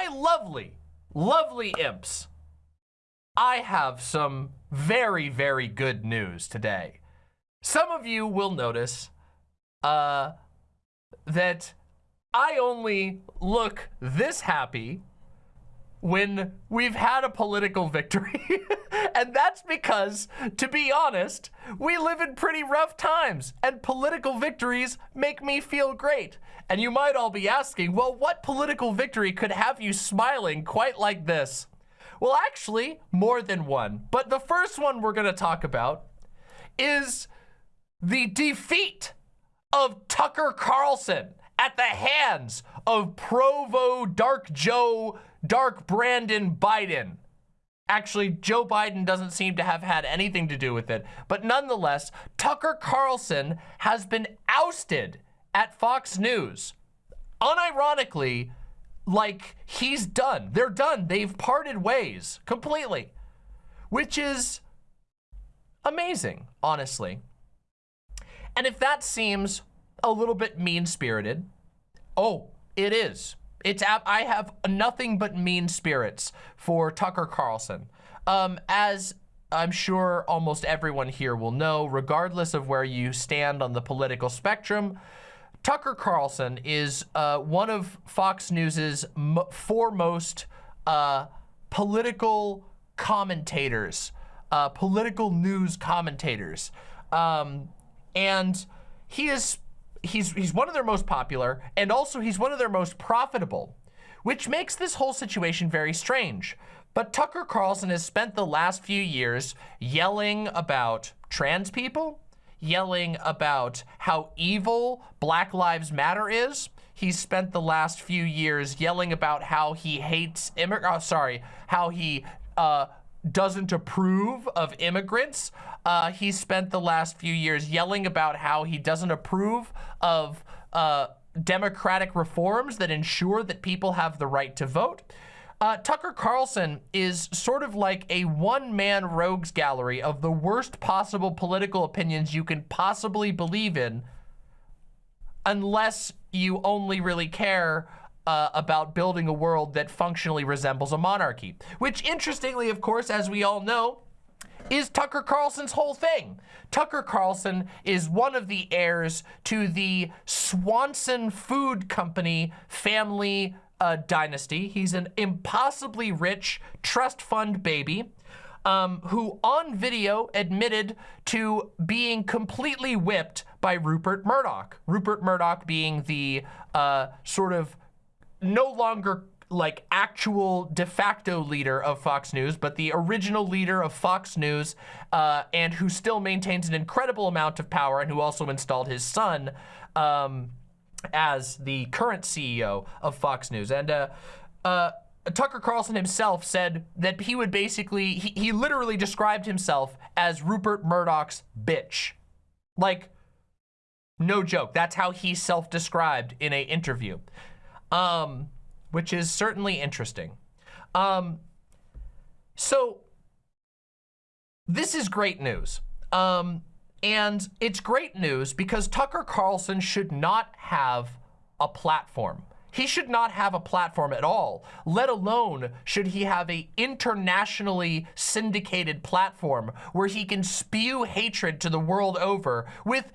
my lovely, lovely imps, I have some very, very good news today. Some of you will notice uh, that I only look this happy when we've had a political victory. and that's because, to be honest, we live in pretty rough times and political victories make me feel great. And you might all be asking, well, what political victory could have you smiling quite like this? Well, actually, more than one. But the first one we're gonna talk about is the defeat of Tucker Carlson at the hands of Provo Dark Joe Dark Brandon Biden. Actually, Joe Biden doesn't seem to have had anything to do with it. But nonetheless, Tucker Carlson has been ousted at Fox News. Unironically, like he's done. They're done. They've parted ways completely, which is amazing, honestly. And if that seems a little bit mean-spirited, oh, it is. It's I have nothing but mean spirits for Tucker Carlson. Um, as I'm sure almost everyone here will know, regardless of where you stand on the political spectrum, Tucker Carlson is uh, one of Fox News's foremost uh, political commentators, uh, political news commentators. Um, and he is he's he's one of their most popular and also he's one of their most profitable, which makes this whole situation very strange. But Tucker Carlson has spent the last few years yelling about trans people, yelling about how evil Black Lives Matter is. He's spent the last few years yelling about how he hates immigrants, oh, sorry, how he uh, doesn't approve of immigrants. Uh, he spent the last few years yelling about how he doesn't approve of uh, democratic reforms that ensure that people have the right to vote. Uh, Tucker Carlson is sort of like a one-man rogues gallery of the worst possible political opinions you can possibly believe in unless you only really care uh, about building a world that functionally resembles a monarchy. Which, interestingly, of course, as we all know, is Tucker Carlson's whole thing. Tucker Carlson is one of the heirs to the Swanson Food Company family uh, dynasty. He's an impossibly rich trust fund baby um, who on video admitted to being completely whipped by Rupert Murdoch. Rupert Murdoch being the uh, sort of no longer like actual de facto leader of Fox News, but the original leader of Fox News, uh, and who still maintains an incredible amount of power and who also installed his son um, as the current CEO of Fox News. And uh, uh, Tucker Carlson himself said that he would basically, he, he literally described himself as Rupert Murdoch's bitch. Like, no joke. That's how he self-described in a interview um, which is certainly interesting. Um, so this is great news. Um, and it's great news because Tucker Carlson should not have a platform. He should not have a platform at all, let alone should he have a internationally syndicated platform where he can spew hatred to the world over with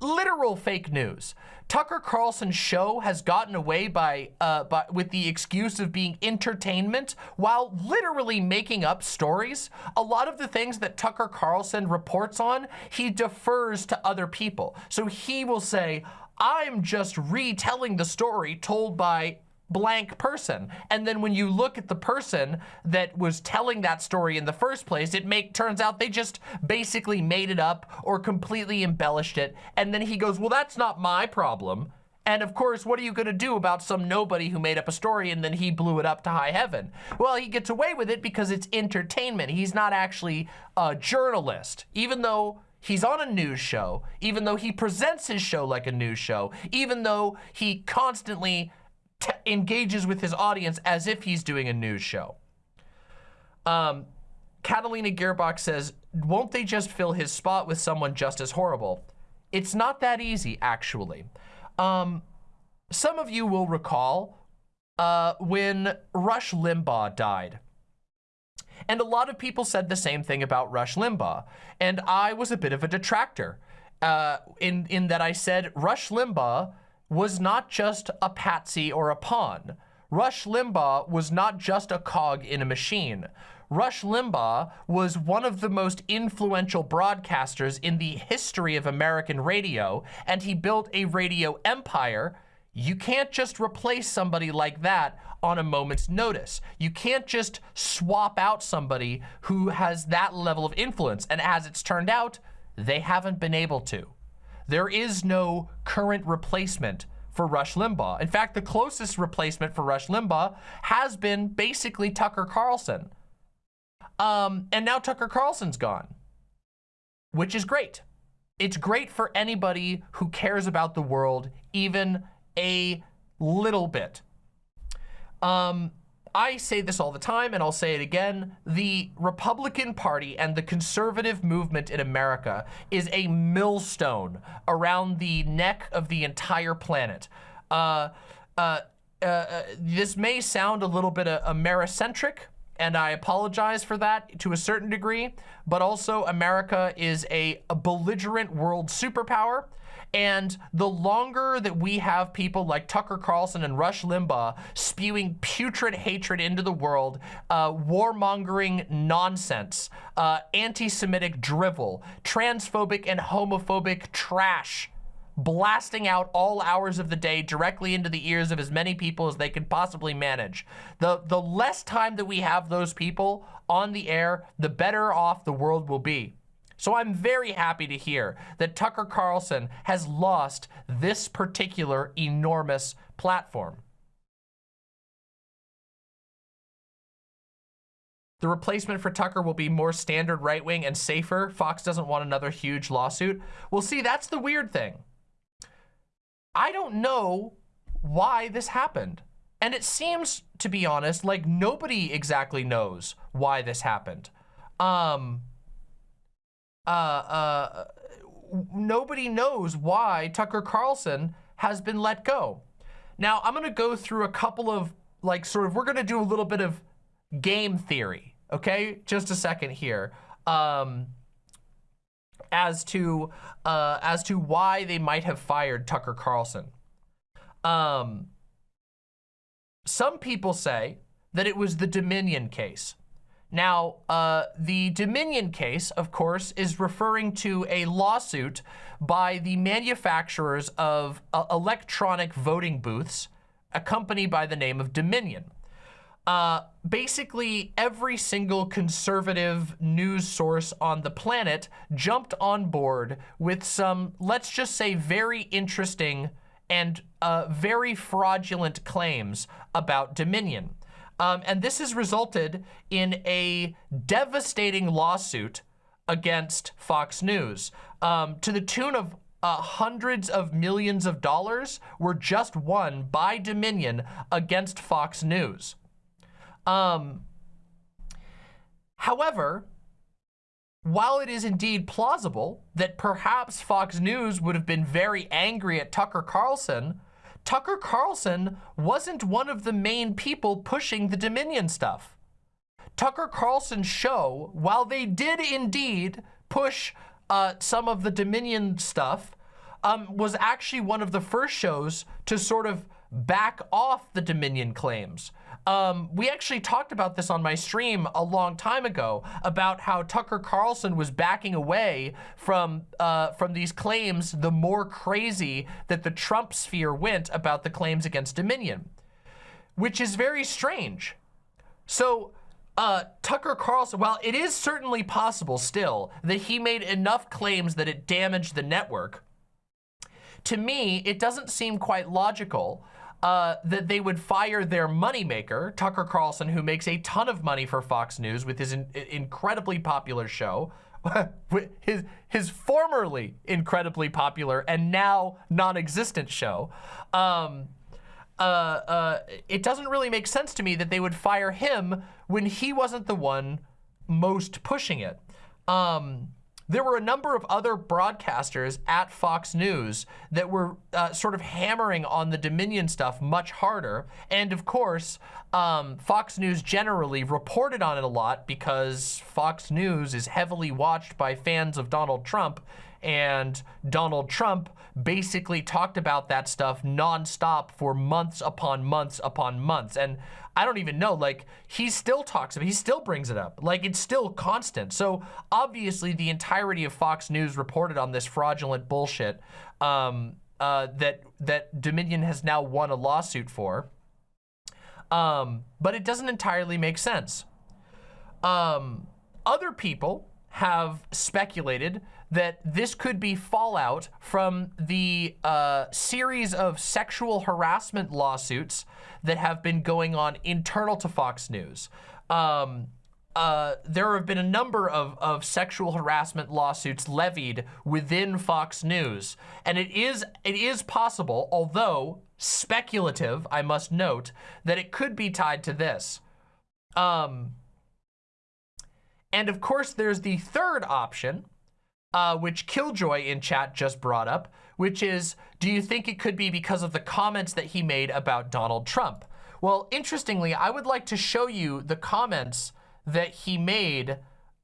literal fake news. Tucker Carlson's show has gotten away by, uh, by with the excuse of being entertainment while literally making up stories. A lot of the things that Tucker Carlson reports on, he defers to other people. So he will say, I'm just retelling the story told by blank person. And then when you look at the person that was telling that story in the first place, it make turns out they just basically made it up or completely embellished it. And then he goes, well, that's not my problem. And of course, what are you gonna do about some nobody who made up a story and then he blew it up to high heaven? Well, he gets away with it because it's entertainment. He's not actually a journalist, even though he's on a news show, even though he presents his show like a news show, even though he constantly engages with his audience as if he's doing a news show. Um, Catalina Gearbox says, won't they just fill his spot with someone just as horrible? It's not that easy, actually. Um, some of you will recall uh, when Rush Limbaugh died. And a lot of people said the same thing about Rush Limbaugh. And I was a bit of a detractor uh, in, in that I said Rush Limbaugh was not just a patsy or a pawn. Rush Limbaugh was not just a cog in a machine. Rush Limbaugh was one of the most influential broadcasters in the history of American radio, and he built a radio empire. You can't just replace somebody like that on a moment's notice. You can't just swap out somebody who has that level of influence. And as it's turned out, they haven't been able to. There is no current replacement for Rush Limbaugh. In fact, the closest replacement for Rush Limbaugh has been basically Tucker Carlson. Um, and now Tucker Carlson's gone, which is great. It's great for anybody who cares about the world, even a little bit. Um, I say this all the time, and I'll say it again. The Republican Party and the conservative movement in America is a millstone around the neck of the entire planet. Uh, uh, uh, uh this may sound a little bit uh, Americentric, and I apologize for that to a certain degree, but also America is a, a belligerent world superpower, and the longer that we have people like Tucker Carlson and Rush Limbaugh spewing putrid hatred into the world, uh, warmongering nonsense, uh, anti-Semitic drivel, transphobic and homophobic trash, blasting out all hours of the day directly into the ears of as many people as they can possibly manage. The, the less time that we have those people on the air, the better off the world will be. So I'm very happy to hear that Tucker Carlson has lost this particular enormous platform. The replacement for Tucker will be more standard right-wing and safer. Fox doesn't want another huge lawsuit. Well, see, that's the weird thing. I don't know why this happened. And it seems, to be honest, like nobody exactly knows why this happened. Um, uh, uh, nobody knows why Tucker Carlson has been let go. Now, I'm going to go through a couple of, like, sort of, we're going to do a little bit of game theory, okay? Just a second here. Um, as to, uh, as to why they might have fired Tucker Carlson. Um, some people say that it was the Dominion case. Now, uh, the Dominion case, of course, is referring to a lawsuit by the manufacturers of uh, electronic voting booths, a company by the name of Dominion. Uh, basically, every single conservative news source on the planet jumped on board with some, let's just say, very interesting and uh, very fraudulent claims about Dominion. Um, and this has resulted in a devastating lawsuit against Fox News um, to the tune of uh, hundreds of millions of dollars were just won by Dominion against Fox News. Um, however, while it is indeed plausible that perhaps Fox News would have been very angry at Tucker Carlson Tucker Carlson wasn't one of the main people pushing the Dominion stuff. Tucker Carlson's show, while they did indeed push uh, some of the Dominion stuff, um, was actually one of the first shows to sort of back off the Dominion claims. Um, we actually talked about this on my stream a long time ago about how Tucker Carlson was backing away from uh, from these claims the more crazy that the Trump sphere went about the claims against Dominion, which is very strange. So uh, Tucker Carlson, while it is certainly possible still that he made enough claims that it damaged the network, to me, it doesn't seem quite logical uh, that they would fire their moneymaker, Tucker Carlson, who makes a ton of money for Fox News with his in incredibly popular show, his, his formerly incredibly popular and now non-existent show. Um, uh, uh, it doesn't really make sense to me that they would fire him when he wasn't the one most pushing it. Um, there were a number of other broadcasters at Fox News that were uh, sort of hammering on the Dominion stuff much harder. And of course, um, Fox News generally reported on it a lot because Fox News is heavily watched by fans of Donald Trump and Donald Trump basically talked about that stuff nonstop for months upon months upon months. And I don't even know, like, he still talks about, he still brings it up. Like, it's still constant. So obviously the entirety of Fox News reported on this fraudulent bullshit um, uh, that, that Dominion has now won a lawsuit for. Um, but it doesn't entirely make sense. Um, other people have speculated that this could be fallout from the uh, series of sexual harassment lawsuits that have been going on internal to Fox News. Um, uh, there have been a number of, of sexual harassment lawsuits levied within Fox News. And it is, it is possible, although speculative, I must note, that it could be tied to this. Um, and of course, there's the third option, uh, which Killjoy in chat just brought up, which is, do you think it could be because of the comments that he made about Donald Trump? Well, interestingly, I would like to show you the comments that he made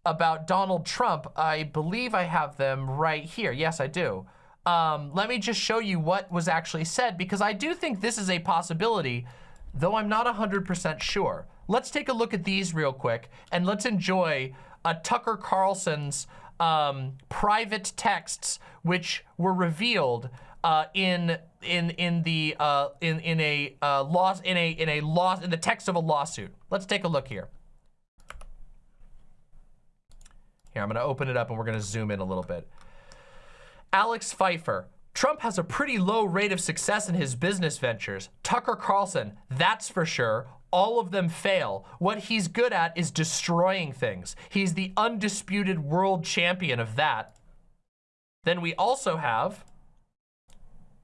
about Donald Trump. I believe I have them right here. Yes, I do. Um, let me just show you what was actually said because I do think this is a possibility, though I'm not 100% sure. Let's take a look at these real quick and let's enjoy uh, Tucker Carlson's um, private texts which were revealed uh, in in in the uh, in in a uh, loss in a in a loss in the text of a lawsuit. Let's take a look here. Here, I'm going to open it up and we're going to zoom in a little bit. Alex Pfeiffer. Trump has a pretty low rate of success in his business ventures. Tucker Carlson, that's for sure all of them fail. What he's good at is destroying things. He's the undisputed world champion of that. Then we also have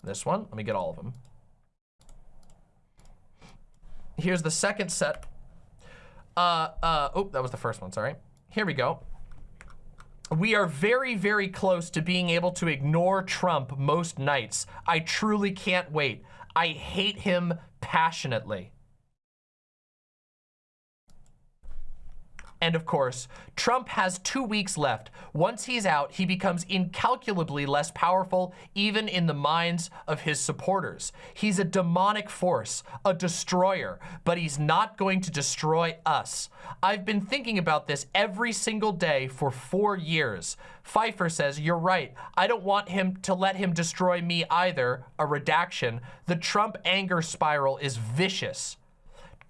this one. Let me get all of them. Here's the second set. Uh, uh, oh, that was the first one, sorry. Here we go. We are very, very close to being able to ignore Trump most nights. I truly can't wait. I hate him passionately. And of course, Trump has two weeks left. Once he's out, he becomes incalculably less powerful, even in the minds of his supporters. He's a demonic force, a destroyer, but he's not going to destroy us. I've been thinking about this every single day for four years. Pfeiffer says, you're right. I don't want him to let him destroy me either. A redaction. The Trump anger spiral is vicious.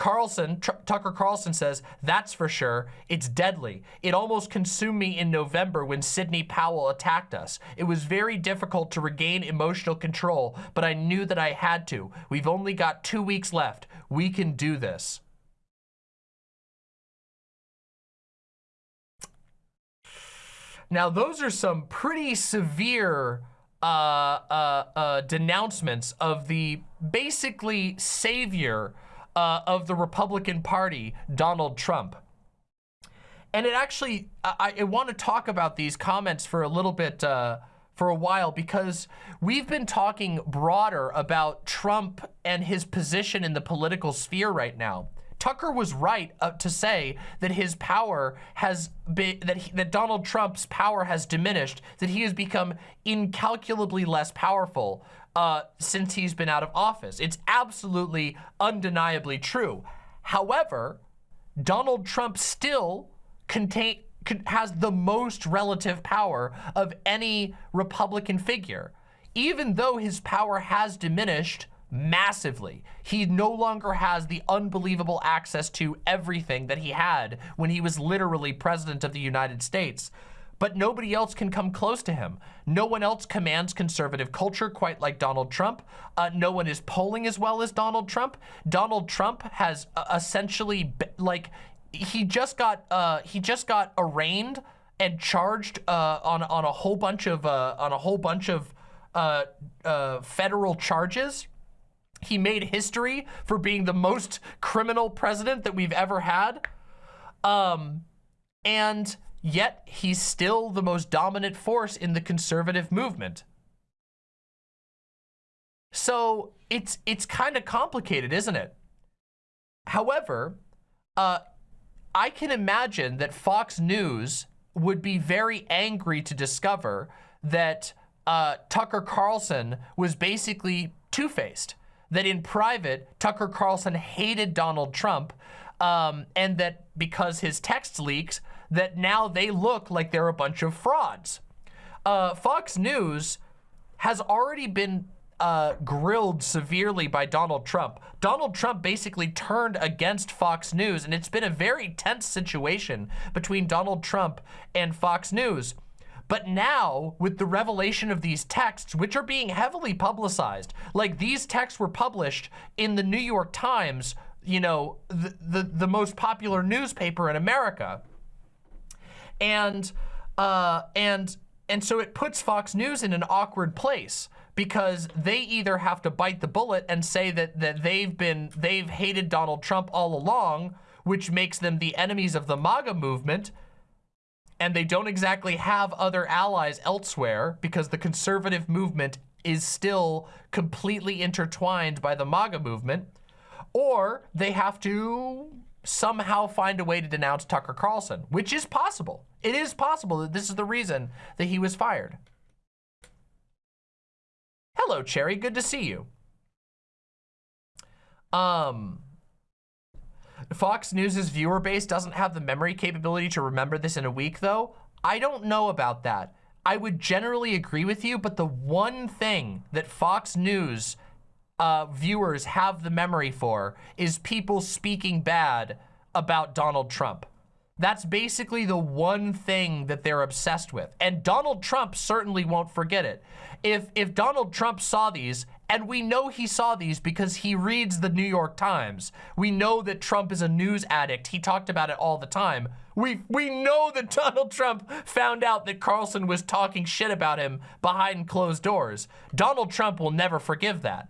Carlson, Tr Tucker Carlson says, that's for sure. It's deadly. It almost consumed me in November when Sidney Powell attacked us. It was very difficult to regain emotional control, but I knew that I had to. We've only got two weeks left. We can do this. Now, those are some pretty severe uh, uh, uh, denouncements of the basically savior uh, of the Republican Party, Donald Trump. And it actually, I, I want to talk about these comments for a little bit, uh, for a while, because we've been talking broader about Trump and his position in the political sphere right now. Tucker was right uh, to say that his power has been, that, he, that Donald Trump's power has diminished, that he has become incalculably less powerful uh, since he's been out of office. It's absolutely undeniably true. However, Donald Trump still contain, has the most relative power of any Republican figure. Even though his power has diminished massively, he no longer has the unbelievable access to everything that he had when he was literally president of the United States but nobody else can come close to him. No one else commands conservative culture quite like Donald Trump. Uh, no one is polling as well as Donald Trump. Donald Trump has uh, essentially, like, he just got, uh, he just got arraigned and charged uh, on, on a whole bunch of, uh, on a whole bunch of uh, federal charges. He made history for being the most criminal president that we've ever had. Um, and yet he's still the most dominant force in the conservative movement. So it's it's kind of complicated, isn't it? However, uh, I can imagine that Fox News would be very angry to discover that uh, Tucker Carlson was basically two-faced. That in private, Tucker Carlson hated Donald Trump um, and that because his text leaks, that now they look like they're a bunch of frauds. Uh, Fox News has already been uh, grilled severely by Donald Trump. Donald Trump basically turned against Fox News, and it's been a very tense situation between Donald Trump and Fox News. But now, with the revelation of these texts, which are being heavily publicized, like these texts were published in the New York Times, you know, the, the, the most popular newspaper in America. And, uh, and, and so it puts Fox News in an awkward place because they either have to bite the bullet and say that, that they've been, they've hated Donald Trump all along, which makes them the enemies of the MAGA movement, and they don't exactly have other allies elsewhere because the conservative movement is still completely intertwined by the MAGA movement, or they have to somehow find a way to denounce Tucker Carlson, which is possible. It is possible that this is the reason that he was fired. Hello, Cherry. Good to see you. Um, Fox News's viewer base doesn't have the memory capability to remember this in a week, though. I don't know about that. I would generally agree with you, but the one thing that Fox News uh, viewers have the memory for is people speaking bad about Donald Trump. That's basically the one thing that they're obsessed with. And Donald Trump certainly won't forget it. If, if Donald Trump saw these, and we know he saw these because he reads the New York Times. We know that Trump is a news addict. He talked about it all the time. We, we know that Donald Trump found out that Carlson was talking shit about him behind closed doors. Donald Trump will never forgive that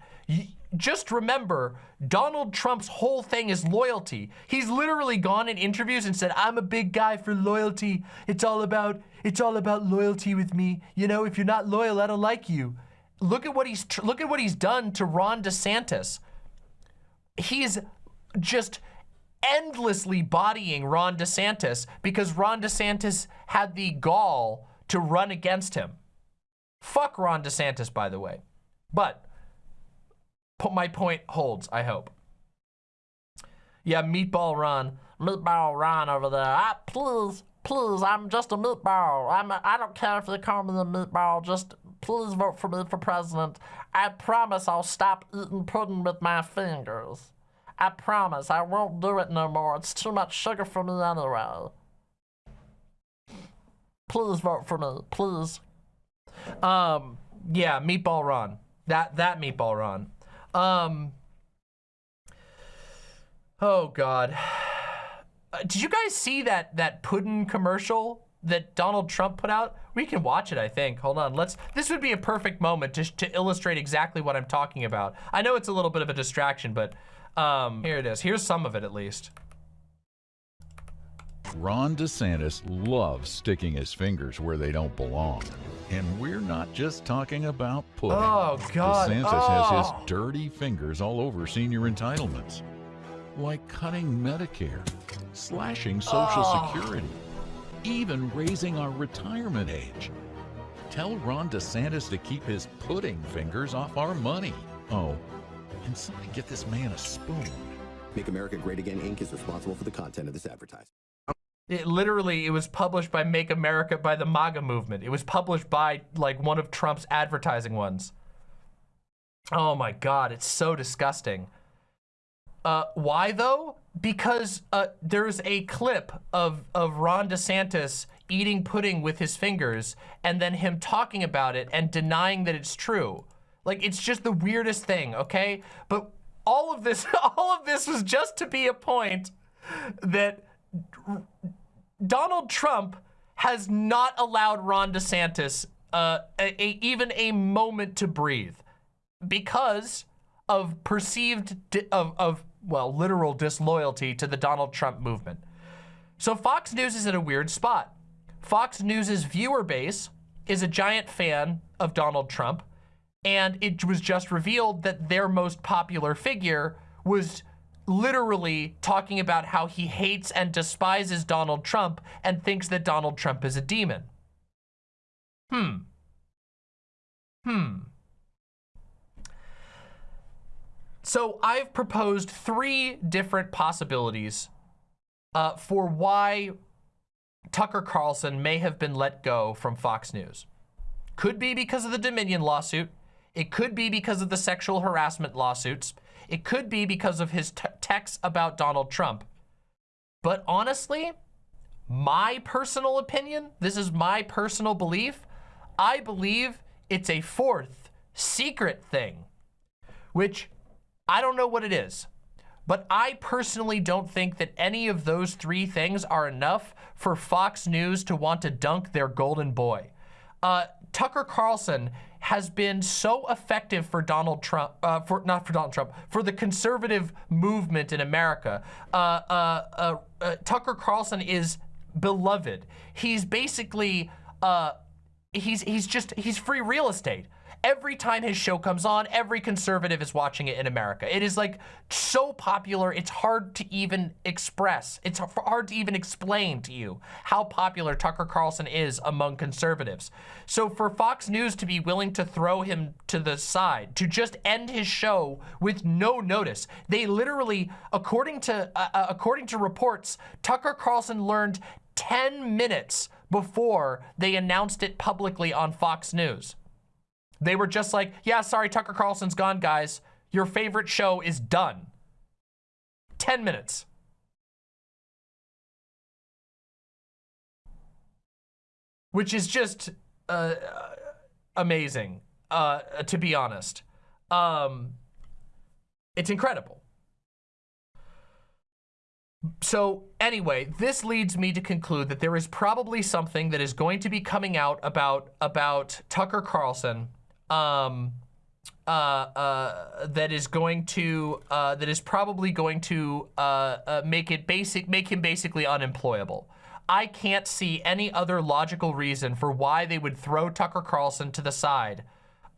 just remember, Donald Trump's whole thing is loyalty. He's literally gone in interviews and said, I'm a big guy for loyalty. It's all about, it's all about loyalty with me. You know, if you're not loyal, I don't like you. Look at what he's, look at what he's done to Ron DeSantis. He's just endlessly bodying Ron DeSantis because Ron DeSantis had the gall to run against him. Fuck Ron DeSantis, by the way. But my point holds, I hope. Yeah, Meatball Ron. Meatball Ron over there. I, please, please, I'm just a meatball. I'm a, I don't care if they call me a meatball. Just please vote for me for president. I promise I'll stop eating pudding with my fingers. I promise I won't do it no more. It's too much sugar for me anyway. Please vote for me, please. Um, yeah, Meatball Ron. That that Meatball Ron. Um. Oh God. Uh, did you guys see that that pudding commercial that Donald Trump put out? We can watch it, I think. Hold on. Let's. This would be a perfect moment to to illustrate exactly what I'm talking about. I know it's a little bit of a distraction, but um, here it is. Here's some of it at least. Ron DeSantis loves sticking his fingers where they don't belong. And we're not just talking about pudding. Oh, God. DeSantis oh. has his dirty fingers all over senior entitlements. Like cutting Medicare, slashing Social oh. Security, even raising our retirement age. Tell Ron DeSantis to keep his pudding fingers off our money. Oh, and somebody get this man a spoon. Make America Great Again Inc. is responsible for the content of this advertisement. It literally, it was published by Make America, by the MAGA movement. It was published by like one of Trump's advertising ones. Oh my God, it's so disgusting. Uh, why though? Because uh, there's a clip of, of Ron DeSantis eating pudding with his fingers and then him talking about it and denying that it's true. Like, it's just the weirdest thing, okay? But all of this, all of this was just to be a point that Donald Trump has not allowed Ron DeSantis uh, a, a, even a moment to breathe because of perceived, of, of, well, literal disloyalty to the Donald Trump movement. So Fox News is in a weird spot. Fox News's viewer base is a giant fan of Donald Trump, and it was just revealed that their most popular figure was literally talking about how he hates and despises Donald Trump and thinks that Donald Trump is a demon. Hmm. Hmm. So I've proposed three different possibilities uh, for why Tucker Carlson may have been let go from Fox News. Could be because of the Dominion lawsuit. It could be because of the sexual harassment lawsuits. It could be because of his texts about Donald Trump. But honestly, my personal opinion, this is my personal belief, I believe it's a fourth secret thing, which I don't know what it is. But I personally don't think that any of those three things are enough for Fox News to want to dunk their golden boy. Uh, Tucker Carlson has been so effective for Donald Trump, uh, for not for Donald Trump, for the conservative movement in America. Uh, uh, uh, uh Tucker Carlson is beloved. He's basically, he's he's just he's free real estate every time his show comes on, every conservative is watching it in America. It is like so popular, it's hard to even express. It's hard to even explain to you how popular Tucker Carlson is among conservatives. So for Fox News to be willing to throw him to the side, to just end his show with no notice, they literally, according to, uh, uh according to reports, Tucker Carlson learned 10 minutes before they announced it publicly on Fox News. They were just like, yeah, sorry, Tucker Carlson's gone, guys. Your favorite show is done. 10 minutes. Which is just uh, amazing, uh, to be honest. Um, it's incredible. So anyway, this leads me to conclude that there is probably something that is going to be coming out about, about Tucker Carlson um, uh, uh, that is going to uh, that is probably going to uh, uh, make it basic make him basically unemployable. I can't see any other logical reason for why they would throw Tucker Carlson to the side,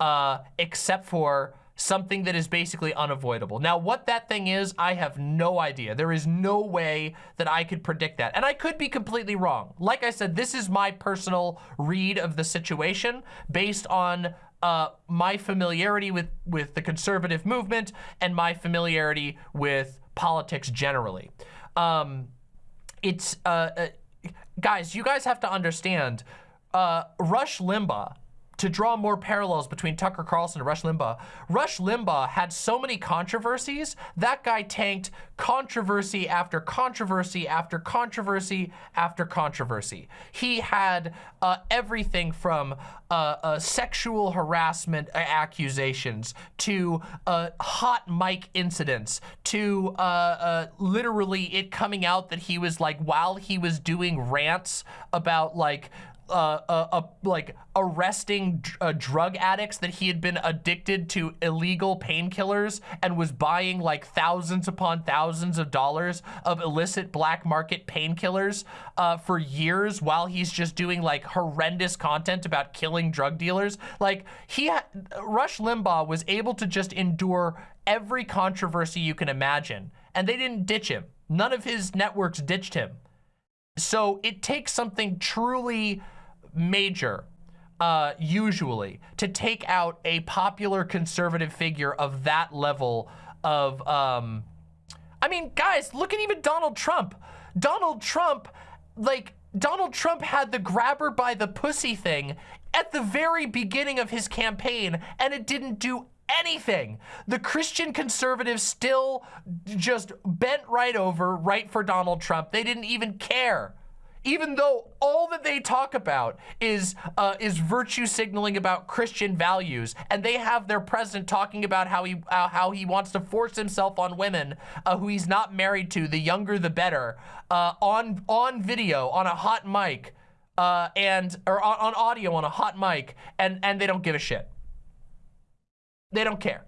uh, except for something that is basically unavoidable. Now, what that thing is, I have no idea. There is no way that I could predict that. And I could be completely wrong. Like I said, this is my personal read of the situation based on uh, my familiarity with, with the conservative movement and my familiarity with politics generally. Um, it's, uh, uh, guys, you guys have to understand, uh, Rush Limbaugh to draw more parallels between Tucker Carlson and Rush Limbaugh, Rush Limbaugh had so many controversies, that guy tanked controversy after controversy after controversy after controversy. He had uh, everything from uh, uh, sexual harassment accusations to uh, hot mic incidents to uh, uh, literally it coming out that he was like, while he was doing rants about like uh, uh, uh, like arresting uh, drug addicts that he had been addicted to illegal painkillers and was buying like thousands upon thousands of dollars of illicit black market painkillers uh, for years while he's just doing like horrendous content about killing drug dealers. Like he, Rush Limbaugh was able to just endure every controversy you can imagine and they didn't ditch him. None of his networks ditched him. So it takes something truly major, uh, usually, to take out a popular conservative figure of that level of, um, I mean, guys, look at even Donald Trump. Donald Trump, like, Donald Trump had the grabber by the pussy thing at the very beginning of his campaign, and it didn't do anything. The Christian conservatives still just bent right over, right for Donald Trump. They didn't even care even though all that they talk about is uh, is virtue signaling about Christian values, and they have their president talking about how he uh, how he wants to force himself on women uh, who he's not married to, the younger the better, uh, on on video on a hot mic, uh, and or on, on audio on a hot mic, and and they don't give a shit. They don't care.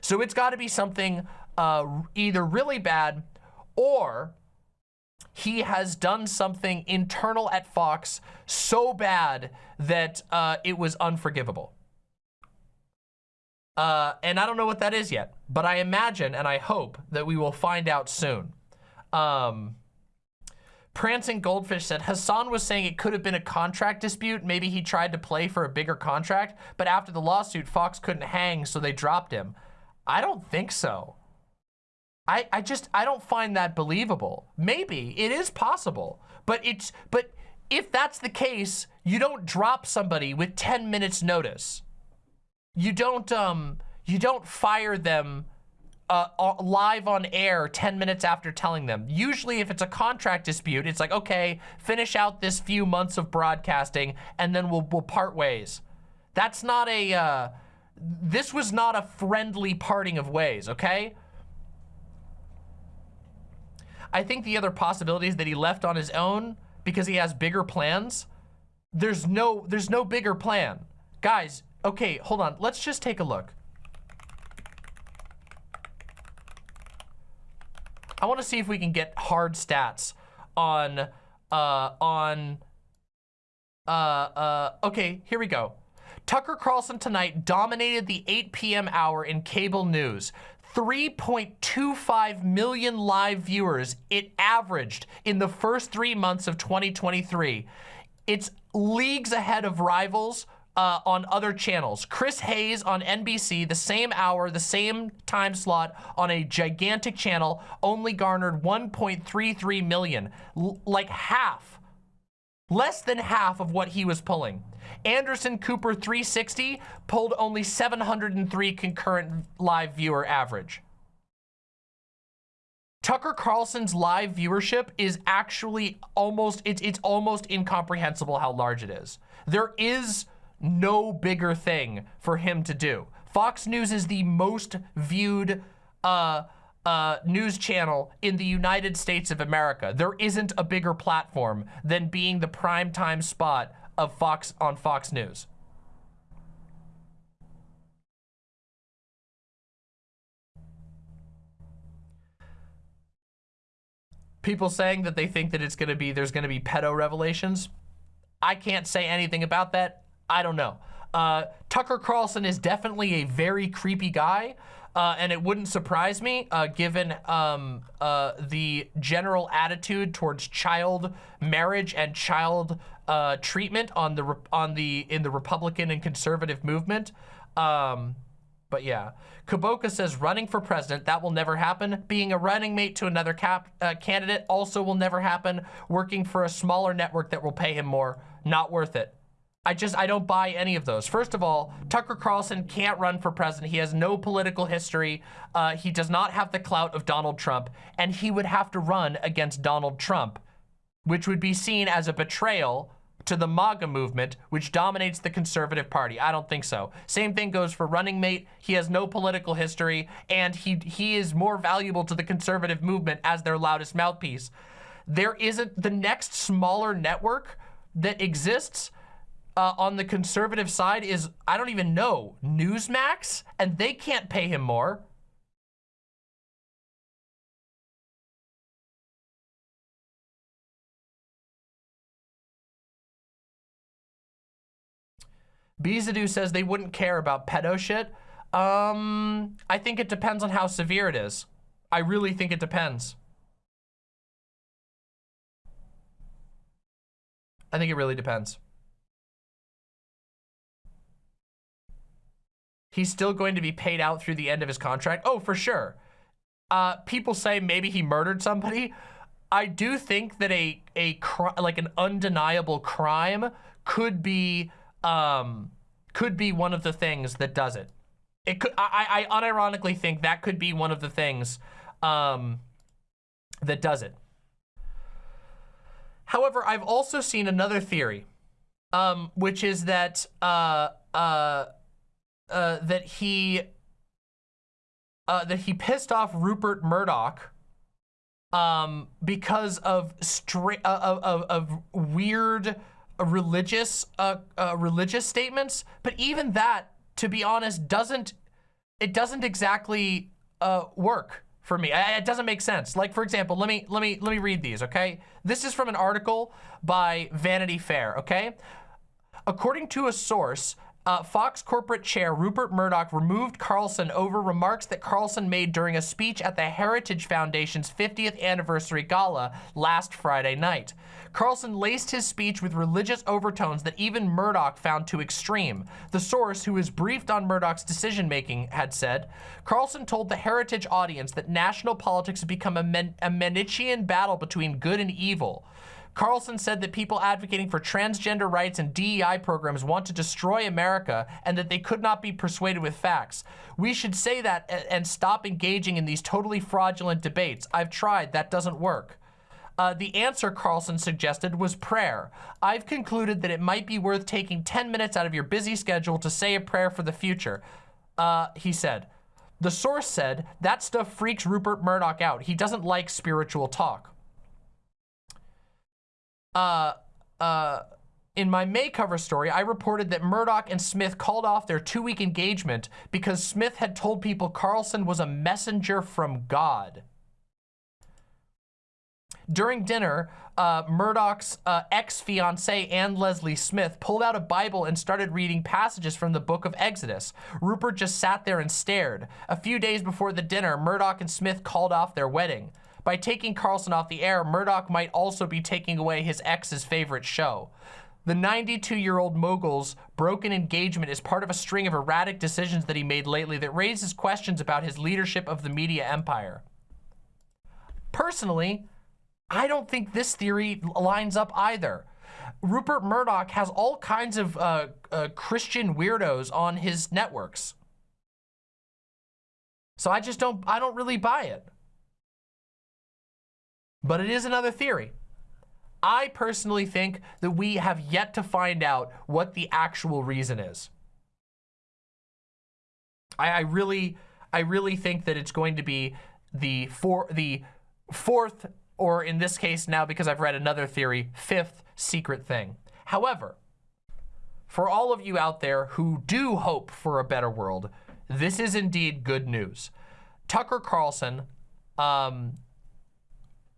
So it's got to be something uh, either really bad or he has done something internal at Fox so bad that uh, it was unforgivable. Uh, and I don't know what that is yet, but I imagine and I hope that we will find out soon. Um, Prancing Goldfish said, Hassan was saying it could have been a contract dispute. Maybe he tried to play for a bigger contract, but after the lawsuit, Fox couldn't hang, so they dropped him. I don't think so. I, I just, I don't find that believable. Maybe, it is possible, but it's, but if that's the case, you don't drop somebody with 10 minutes notice. You don't, um, you don't fire them uh, live on air 10 minutes after telling them. Usually if it's a contract dispute, it's like, okay, finish out this few months of broadcasting and then we'll, we'll part ways. That's not a, uh, this was not a friendly parting of ways, okay? I think the other possibility is that he left on his own because he has bigger plans. There's no, there's no bigger plan. Guys, okay, hold on. Let's just take a look. I want to see if we can get hard stats on, uh, on, uh, uh, okay, here we go. Tucker Carlson tonight dominated the 8 p.m. hour in cable news. 3.25 million live viewers it averaged in the first three months of 2023. It's leagues ahead of rivals uh, on other channels. Chris Hayes on NBC, the same hour, the same time slot on a gigantic channel, only garnered 1.33 million, L like half, less than half of what he was pulling. Anderson Cooper 360 pulled only 703 concurrent live viewer average. Tucker Carlson's live viewership is actually almost, it's, it's almost incomprehensible how large it is. There is no bigger thing for him to do. Fox News is the most viewed uh, uh, news channel in the United States of America. There isn't a bigger platform than being the primetime spot of Fox on Fox News. People saying that they think that it's going to be, there's going to be pedo revelations. I can't say anything about that. I don't know. Uh, Tucker Carlson is definitely a very creepy guy. Uh, and it wouldn't surprise me, uh, given um, uh, the general attitude towards child marriage and child uh, treatment on the on the in the Republican and conservative movement. Um, but yeah, Kuboka says running for president that will never happen. Being a running mate to another cap, uh, candidate also will never happen. Working for a smaller network that will pay him more, not worth it. I just, I don't buy any of those. First of all, Tucker Carlson can't run for president. He has no political history. Uh, he does not have the clout of Donald Trump, and he would have to run against Donald Trump, which would be seen as a betrayal to the MAGA movement, which dominates the conservative party. I don't think so. Same thing goes for running mate. He has no political history, and he, he is more valuable to the conservative movement as their loudest mouthpiece. There isn't the next smaller network that exists uh, on the conservative side is, I don't even know, Newsmax, and they can't pay him more. Bizadu says they wouldn't care about pedo shit. Um, I think it depends on how severe it is. I really think it depends. I think it really depends. he's still going to be paid out through the end of his contract? Oh, for sure. Uh, people say maybe he murdered somebody. I do think that a a like an undeniable crime could be um could be one of the things that does it. It could I I unironically think that could be one of the things um that does it. However, I've also seen another theory, um, which is that uh uh uh, that he uh, that he pissed off Rupert Murdoch um, because of straight uh, of, of, of, weird religious uh, uh, religious statements. But even that, to be honest, doesn't it doesn't exactly uh, work for me. I, it doesn't make sense. Like for example, let me let me let me read these, okay? This is from an article by Vanity Fair, okay? According to a source, uh, Fox corporate chair Rupert Murdoch removed Carlson over remarks that Carlson made during a speech at the Heritage Foundation's 50th anniversary gala last Friday night. Carlson laced his speech with religious overtones that even Murdoch found too extreme. The source, who is briefed on Murdoch's decision-making, had said, Carlson told the Heritage audience that national politics had become a, Men a Manichean battle between good and evil. Carlson said that people advocating for transgender rights and DEI programs want to destroy America and that they could not be persuaded with facts. We should say that and stop engaging in these totally fraudulent debates. I've tried, that doesn't work. Uh, the answer Carlson suggested was prayer. I've concluded that it might be worth taking 10 minutes out of your busy schedule to say a prayer for the future, uh, he said. The source said, that stuff freaks Rupert Murdoch out. He doesn't like spiritual talk uh, uh, in my May cover story, I reported that Murdoch and Smith called off their two-week engagement because Smith had told people Carlson was a messenger from God. During dinner, uh, Murdoch's uh, ex-fiancee, Ann Lesley Smith, pulled out a Bible and started reading passages from the book of Exodus. Rupert just sat there and stared. A few days before the dinner, Murdoch and Smith called off their wedding. By taking Carlson off the air, Murdoch might also be taking away his ex's favorite show. The 92-year-old mogul's broken engagement is part of a string of erratic decisions that he made lately that raises questions about his leadership of the media empire. Personally, I don't think this theory lines up either. Rupert Murdoch has all kinds of uh, uh, Christian weirdos on his networks. So I just don't, I don't really buy it. But it is another theory. I personally think that we have yet to find out what the actual reason is. I, I really, I really think that it's going to be the for the fourth, or in this case now, because I've read another theory, fifth secret thing. However, for all of you out there who do hope for a better world, this is indeed good news. Tucker Carlson um,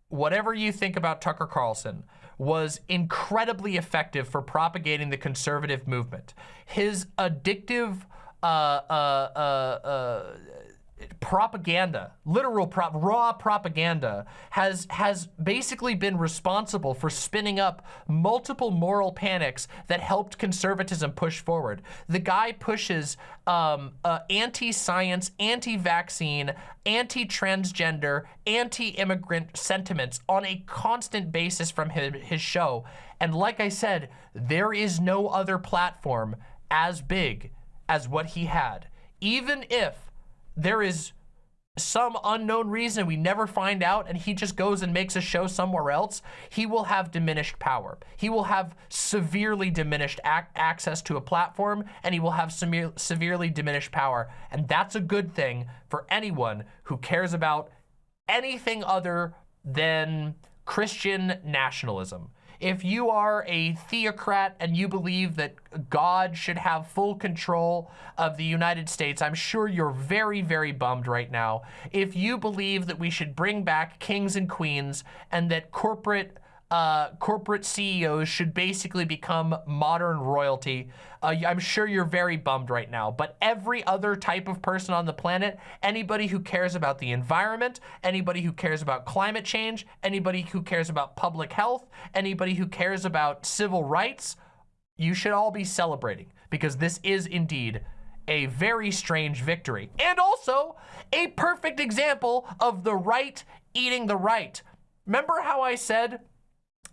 whatever you think about Tucker Carlson, was incredibly effective for propagating the conservative movement. His addictive uh, uh, uh, uh propaganda, literal prop, raw propaganda, has has basically been responsible for spinning up multiple moral panics that helped conservatism push forward. The guy pushes um, uh, anti-science, anti-vaccine, anti-transgender, anti-immigrant sentiments on a constant basis from his, his show. And like I said, there is no other platform as big as what he had. Even if there is some unknown reason we never find out and he just goes and makes a show somewhere else, he will have diminished power. He will have severely diminished ac access to a platform and he will have severely diminished power. And that's a good thing for anyone who cares about anything other than Christian nationalism. If you are a theocrat and you believe that God should have full control of the United States, I'm sure you're very, very bummed right now. If you believe that we should bring back kings and queens and that corporate uh, corporate CEOs should basically become modern royalty. Uh, I'm sure you're very bummed right now, but every other type of person on the planet, anybody who cares about the environment, anybody who cares about climate change, anybody who cares about public health, anybody who cares about civil rights, you should all be celebrating because this is indeed a very strange victory and also a perfect example of the right eating the right. Remember how I said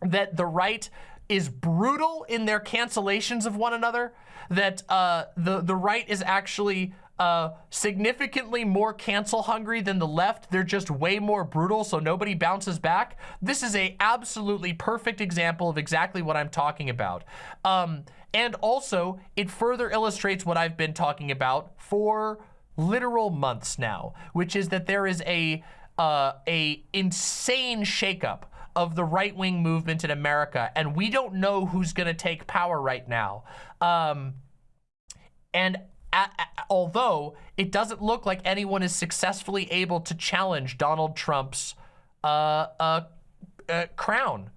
that the right is brutal in their cancellations of one another, that uh, the, the right is actually uh, significantly more cancel hungry than the left. They're just way more brutal, so nobody bounces back. This is a absolutely perfect example of exactly what I'm talking about. Um, and also, it further illustrates what I've been talking about for literal months now, which is that there is a uh, a insane shakeup of the right-wing movement in America, and we don't know who's going to take power right now. Um, and a- a- although it doesn't look like anyone is successfully able to challenge Donald Trump's uh, uh, uh, crown.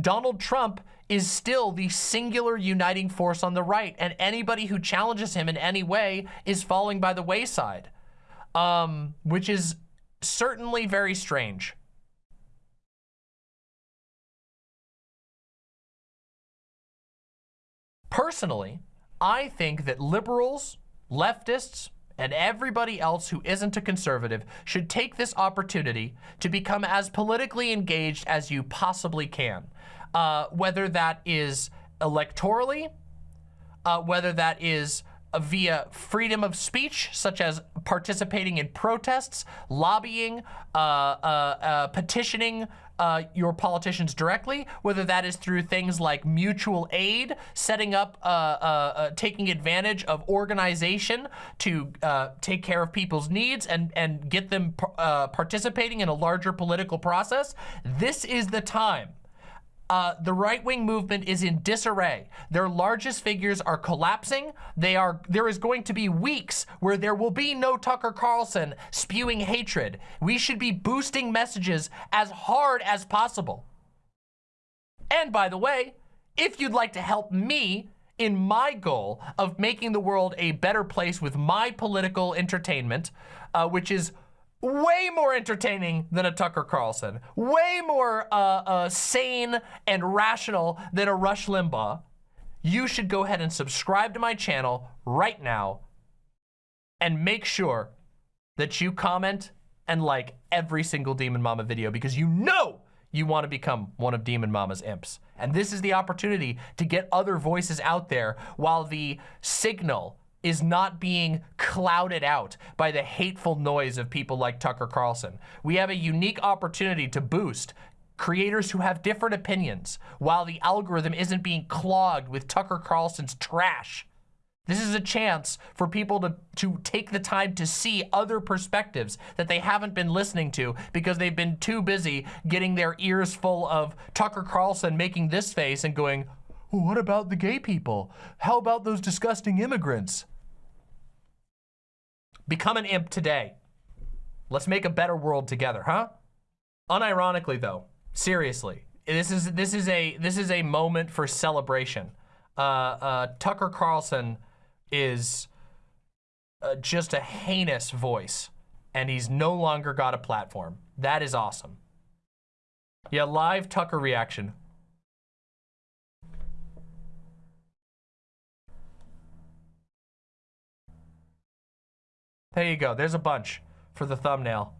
Donald Trump is still the singular uniting force on the right, and anybody who challenges him in any way is falling by the wayside, um, which is certainly very strange. Personally, I think that liberals, leftists, and everybody else who isn't a conservative should take this opportunity to become as politically engaged as you possibly can. Uh, whether that is electorally, uh, whether that is via freedom of speech, such as participating in protests, lobbying, uh, uh, uh, petitioning uh, your politicians directly, whether that is through things like mutual aid, setting up, uh, uh, taking advantage of organization to take care of people's needs and, and get them participating in a larger political process. This is the time uh, the right-wing movement is in disarray. Their largest figures are collapsing. They are. There is going to be weeks where there will be no Tucker Carlson spewing hatred. We should be boosting messages as hard as possible. And by the way, if you'd like to help me in my goal of making the world a better place with my political entertainment, uh, which is way more entertaining than a Tucker Carlson, way more uh, uh, sane and rational than a Rush Limbaugh, you should go ahead and subscribe to my channel right now and make sure that you comment and like every single Demon Mama video because you know you want to become one of Demon Mama's imps. And this is the opportunity to get other voices out there while the signal is not being clouded out by the hateful noise of people like Tucker Carlson. We have a unique opportunity to boost creators who have different opinions while the algorithm isn't being clogged with Tucker Carlson's trash. This is a chance for people to, to take the time to see other perspectives that they haven't been listening to because they've been too busy getting their ears full of Tucker Carlson making this face and going, well, what about the gay people? How about those disgusting immigrants? Become an imp today. Let's make a better world together, huh? Unironically though, seriously, this is this is a this is a moment for celebration. Uh, uh, Tucker Carlson is uh, just a heinous voice, and he's no longer got a platform. That is awesome. Yeah, live Tucker reaction. There you go. There's a bunch for the thumbnail.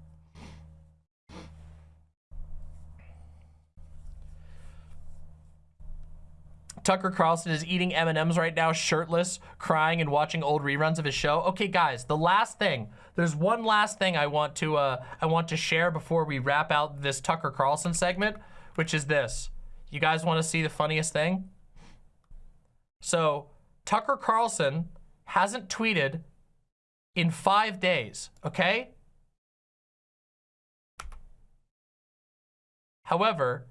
Tucker Carlson is eating M&Ms right now, shirtless, crying and watching old reruns of his show. Okay, guys, the last thing. There's one last thing I want to uh, I want to share before we wrap out this Tucker Carlson segment, which is this. You guys want to see the funniest thing? So, Tucker Carlson hasn't tweeted in five days, okay? However,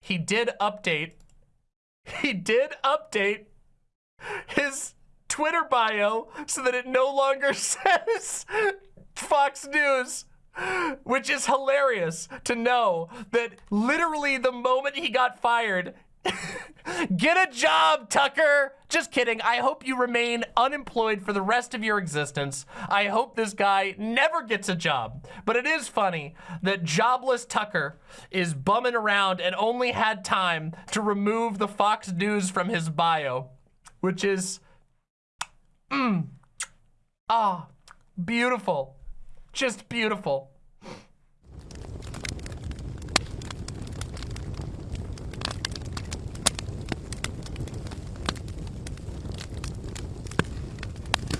he did update, he did update his Twitter bio so that it no longer says Fox News, which is hilarious to know that literally the moment he got fired, Get a job, Tucker! Just kidding. I hope you remain unemployed for the rest of your existence. I hope this guy never gets a job. But it is funny that jobless Tucker is bumming around and only had time to remove the Fox News from his bio, which is, mm, ah, beautiful. Just beautiful.